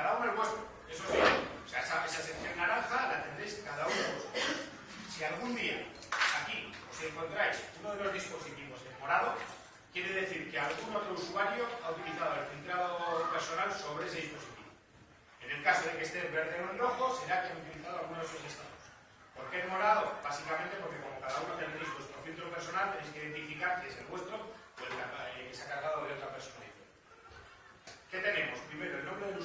cada uno el vuestro, eso sí. O sea, esa, esa sección naranja la tendréis cada uno vosotros. Si algún día aquí os encontráis uno de los dispositivos en morado, quiere decir que algún otro usuario ha utilizado el filtrado personal sobre ese dispositivo. En el caso de que esté en verde o en rojo, será que han utilizado alguno de esos estados. ¿Por qué en morado? Básicamente porque como cada uno tenéis vuestro filtro personal, tenéis que identificar que es el vuestro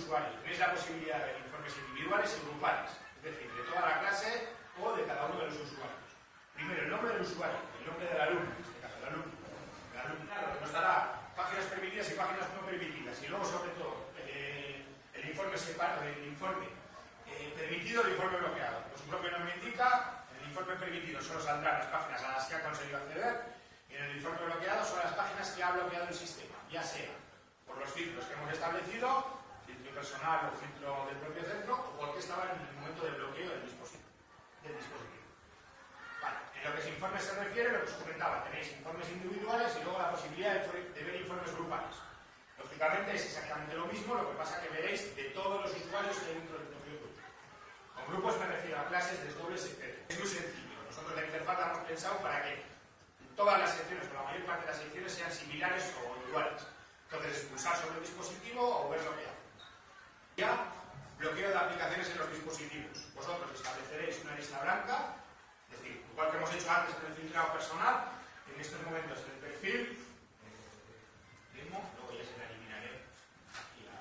usuario. Tenéis la posibilidad de informes individuales y grupales, es decir, de toda la clase o de cada uno de los usuarios. Primero, el nombre del usuario, el nombre del alumno, en este caso, el alumno. El alumno, claro, nos dará páginas permitidas y páginas no permitidas. Y luego, sobre todo, eh, el informe separado, el informe eh, permitido el informe bloqueado. Pues su propio nombre indica, en el informe permitido solo saldrán las páginas a las que ha conseguido acceder y en el informe bloqueado son las páginas que ha bloqueado el sistema, ya sea por los filtros que hemos establecido, personal o filtro del propio centro, o porque estaba en el momento del bloqueo del dispositivo. Del dispositivo. En lo que a informes se refiere, lo que os comentaba, tenéis informes individuales y luego la posibilidad de ver informes grupales. Lógicamente es exactamente lo mismo, lo que pasa que veréis de todos los usuarios que hay dentro del propio grupo. Con grupos me refiero a clases, desdobles, etc. Es muy sencillo. Nosotros la interfaz hemos pensado para que todas las secciones, o la mayor parte de las secciones, sean similares o iguales. Entonces, pulsar sobre el dispositivo o ver lo que. Ya, bloqueo de aplicaciones en los dispositivos. Vosotros estableceréis una lista blanca, es decir, igual que hemos hecho antes con el filtrado personal, en estos momentos en el perfil, eh, luego ya se la eliminaré aquí a.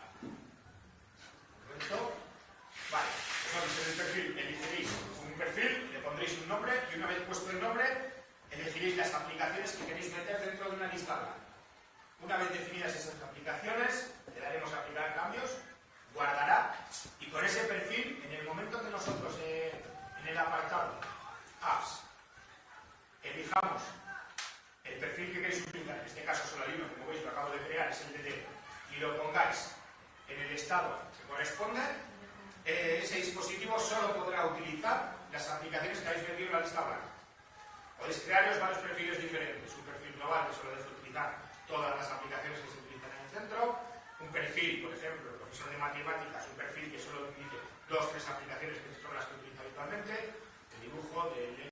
Vale, vosotros en el perfil elegiréis un perfil, le pondréis un nombre y una vez puesto el nombre, elegiréis las aplicaciones que queréis meter dentro de una lista blanca. Una vez definidas esas aplicaciones, le daremos a aplicar cambios, guardará y con ese perfil, en el momento que nosotros eh, en el apartado Apps elijamos el perfil que queréis utilizar, en este caso libro, como veis lo acabo de crear, es el DT, y lo pongáis en el estado que corresponde, eh, ese dispositivo solo podrá utilizar las aplicaciones que habéis metido en la lista blanca. Podéis crearos varios perfiles diferentes, un perfil global que solo debe utilizar todas las aplicaciones que se utilizan en el centro, un perfil, por ejemplo, profesor de matemáticas, un perfil que solo utilice dos tres aplicaciones que son las que utiliza habitualmente, el dibujo, de